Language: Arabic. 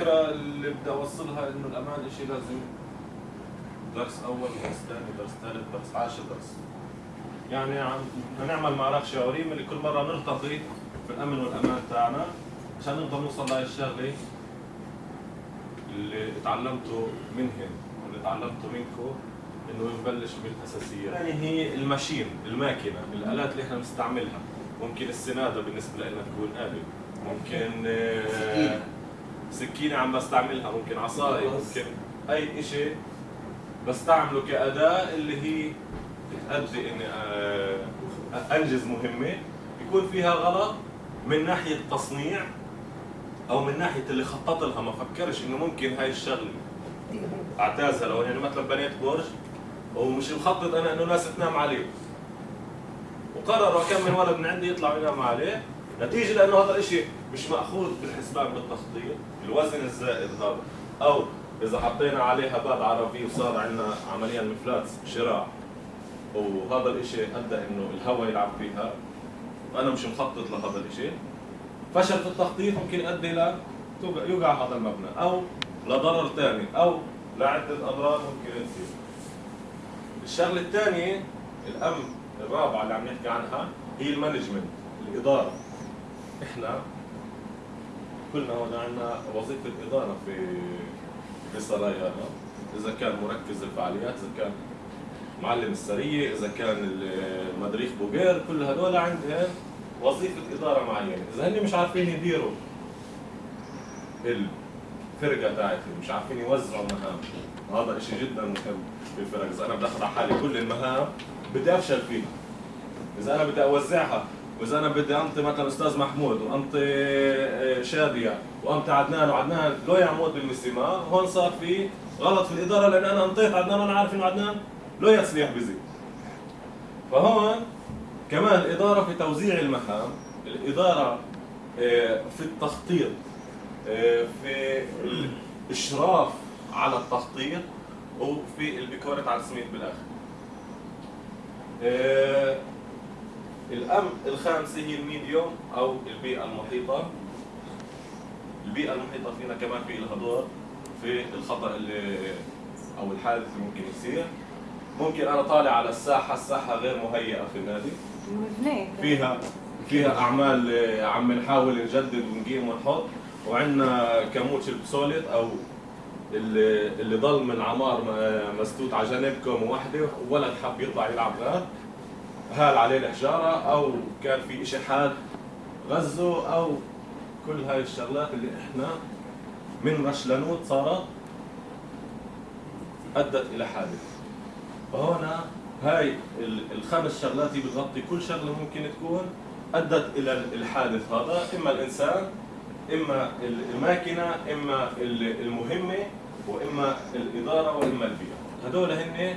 الفكرة اللي بدي أوصلها إنه الأمان شيء لازم درس أول درس ثاني درس ثالث درس عاشر درس. يعني بدنا نعمل معركة شعورية من كل مرة نرتقي في الامن والأمان تاعنا عشان نقدر نوصل لهي الشغلة اللي تعلمته منهم واللي تعلمته منكم إنه نبلش بالاساسيات يعني هي الماشين الماكينة الآلات اللي إحنا بنستعملها. ممكن السنادة بالنسبة لنا تكون آلة. ممكن آه، سكينة عم بستعملها ممكن عصايه ممكن أي شيء بستعمله كأداة اللي هي بتأدي إني آه، أنجز مهمة. يكون فيها غلط من ناحية تصنيع أو من ناحية اللي خطط لها ما فكرش إنه ممكن هاي الشغلة. أعتازها لو يعني مثلا بنيت برج ومش مخطط أنا إنه ناس تنام عليه. وقرروا كم من ولد من عندي يطلعوا يناموا عليه. نتيجة لأنه هذا الشيء مش مأخوذ بالحسبان بالتخطيط الوزن الزائد هذا. أو إذا حطينا عليها باب عربي وصار عندنا عمليا مفلات شراع وهذا الشيء أدى إنه الهواء يلعب فيها وأنا مش مخطط لهذا الشيء فشل في التخطيط ممكن يؤدي ل يوقع هذا المبنى أو لضرر ثاني أو لعدة اضرار ممكن تصير. الشغلة الثانية الامن الرابعة اللي عم نحكي عنها هي المانجمنت الإدارة. إحنا كلنا هون عندنا وظيفة اداره في في سرايانا إذا كان مركز الفعاليات إذا كان معلم السريه إذا كان المدريخ بوغير كل هذول عندهم وظيفة إدارة معينة. إذا هن مش عارفين يديروا الفرقة تاعتهم مش عارفين يوزعوا مهام وهذا شيء جدا مهم في الفرق. إذا أنا بدي اخذ على حالي كل المهام بدي أفشل فيها. إذا أنا بدي أوزعها وإذا أنا بدي أنطي مثلا أستاذ محمود وأنطي آه، شادية وأنطي عدنان وعدنان لو يعمود بالمسيما هون صار في غلط في الإدارة لأن أنا أنطيت عدنان وأنا عارف إنه عدنان لو يصلح بزي فهون كمان الاداره في توزيع المهام الإدارة آه، في التخطيط آه، في الإشراف على التخطيط وفي البيكورة على السميت بالآخر. الأم الخامسة هي الميديوم أو البيئة المحيطة. البيئة المحيطة فينا كمان في لها دور في الخطأ اللي أو الحادث اللي ممكن يصير. ممكن أنا طالع على الساحة الساحة غير مهيئة في النادي فيها فيها أعمال عم نحاول نجدد ونقيم ونحط. وعندنا كموتش البسوليت أو اللي اللي ضل من عمار مسدود على جنبكم وحده. وولد حب يطلع يلعب غاد هال عليه الحجاره أو كان في شيء حاد غزه أو كل هاي الشغلات اللي إحنا من رشلنوت صارت أدت إلى حادث. فهنا هاي الخمس شغلات بتغطي كل شغلة ممكن تكون أدت إلى الحادث هذا. إما الإنسان إما الماكينة إما المهمة وإما الإدارة وإما البيئة. هذول هن